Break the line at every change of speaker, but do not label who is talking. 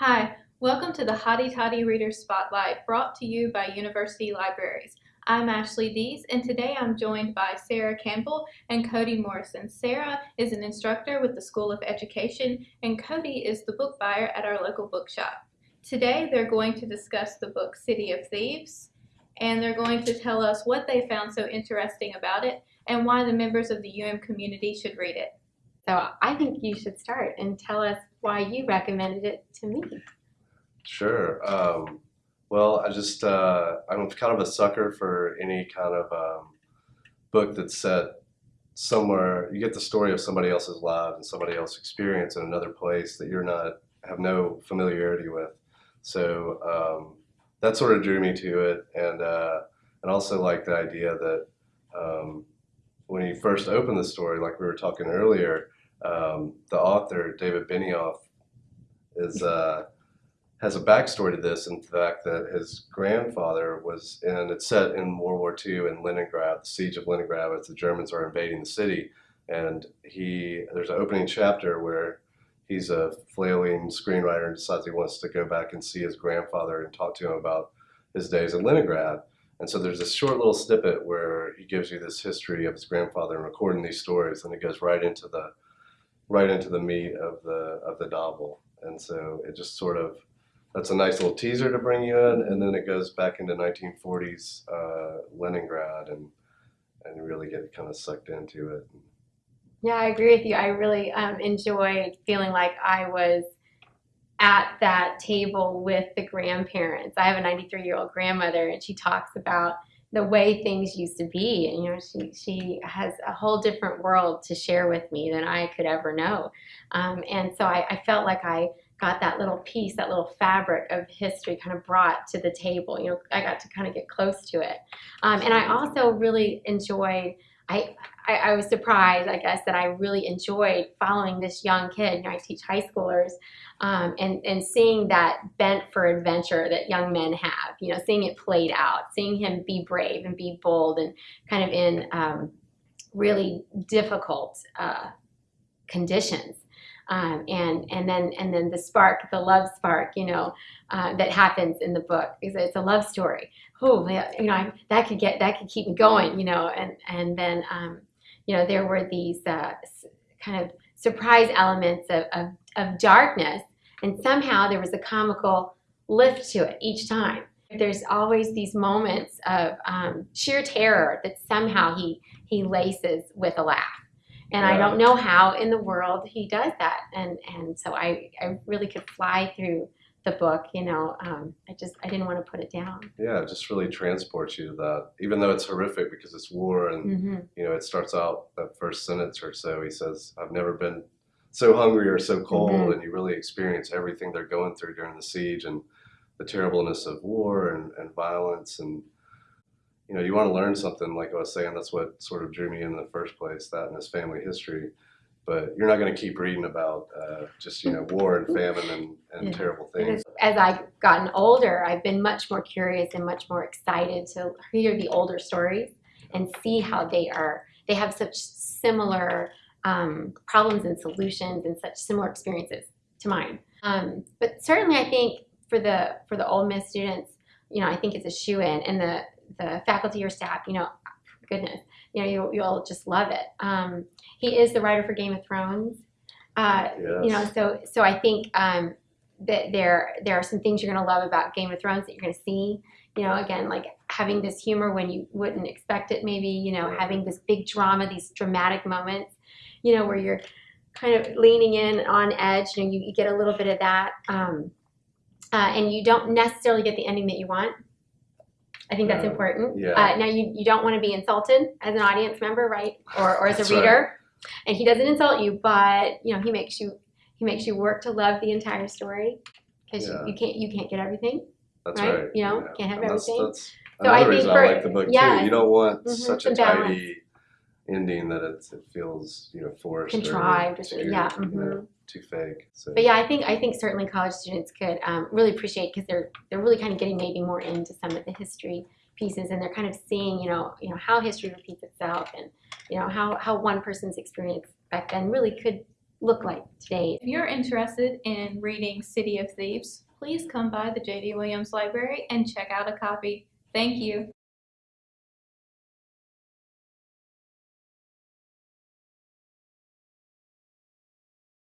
Hi, welcome to the Hotty Toddy Reader Spotlight brought to you by University Libraries. I'm Ashley Dees and today I'm joined by Sarah Campbell and Cody Morrison. Sarah is an instructor with the School of Education and Cody is the book buyer at our local bookshop. Today they're going to discuss the book City of Thieves and they're going to tell us what they found so interesting about it and why the members of the UM community should read it.
So I think you should start and tell us why you recommended it to me.
Sure. Um, well, I just uh, I'm kind of a sucker for any kind of um, book that's set somewhere. You get the story of somebody else's lives and somebody else's experience in another place that you're not have no familiarity with. So um, that sort of drew me to it, and uh, and also like the idea that um, when you first open the story, like we were talking earlier, um, the author David Benioff is uh, has a backstory to this, in fact that his grandfather was in. It's set in World War II in Leningrad, the siege of Leningrad, as the Germans are invading the city, and he there's an opening chapter where he's a flailing screenwriter and decides he wants to go back and see his grandfather and talk to him about his days in Leningrad. And so there's this short little snippet where he gives you this history of his grandfather and recording these stories, and it goes right into the right into the meat of the of the novel. And so it just sort of that's a nice little teaser to bring you in, and then it goes back into 1940s uh, Leningrad, and and really get kind of sucked into it.
Yeah, I agree with you. I really um, enjoyed feeling like I was at that table with the grandparents. I have a 93 year old grandmother, and she talks about the way things used to be. And, you know, she, she has a whole different world to share with me than I could ever know. Um, and so I, I felt like I got that little piece, that little fabric of history kind of brought to the table. You know, I got to kind of get close to it. Um, and I also really enjoyed, I, I, I, was surprised, I guess, that I really enjoyed following this young kid. You know, I teach high schoolers um, and, and seeing that bent for adventure that young men have, you know, seeing it played out, seeing him be brave and be bold and kind of in um, really difficult uh, conditions. Um, and and then and then the spark, the love spark, you know, uh, that happens in the book. It's, it's a love story. Oh, you know, I, that could get that could keep me going, you know. And and then um, you know there were these uh, kind of surprise elements of, of, of darkness, and somehow there was a comical lift to it each time. There's always these moments of um, sheer terror that somehow he he laces with a laugh and yeah. I don't know how in the world he does that. And and so I, I really could fly through the book, you know, um, I just, I didn't want to put it down.
Yeah, it just really transports you to that, even though it's horrific because it's war and, mm-hmm. you know, it starts out that first sentence or so, he says, I've never been so hungry or so cold mm-hmm. and you really experience everything they're going through during the siege and the terribleness of war and, and violence and, you know, you want to learn something, like I was saying, that's what sort of drew me in, in the first place, that and his family history. But you're not going to keep reading about uh, just, you know, war and famine and, and yeah. terrible things.
As I've gotten older, I've been much more curious and much more excited to hear the older stories and see how they are, they have such similar um, problems and solutions and such similar experiences to mine. Um, but certainly I think for the, for the Ole Miss students, you know, I think it's a shoe in and the, the faculty or staff, you know, goodness, you know, you, you'll just love it. Um, he is the writer for Game of Thrones. Uh, yes. You know, so so I think um, that there there are some things you're going to love about Game of Thrones that you're going to see. You know, again, like having this humor when you wouldn't expect it. Maybe you know, having this big drama, these dramatic moments. You know, where you're kind of leaning in on edge. You know, you, you get a little bit of that, um, uh, and you don't necessarily get the ending that you want I think that's important. Yeah. Uh, now, you, you don't want to be insulted as an audience member, right? Or, or as a reader. Right. And he doesn't insult you, but you know he makes you he makes you work to love the entire story because yeah. you, you, can't you can't get everything.
That's right. right.
You know, yeah. can't have and everything.
That's, that's so I think for, I like the book yeah, too. You don't want mm-hmm, such a tidy ending that it, it feels you know forced
contrived.
Or
yeah. Mm-hmm. You know,
too fake. So.
But yeah, I think I think certainly college students could um, really appreciate because they're they're really kind of getting maybe more into some of the history pieces, and they're kind of seeing you know you know how history repeats itself, and you know how how one person's experience back then really could look like today.
If you're interested in reading City of Thieves, please come by the J.D. Williams Library and check out a copy. Thank you.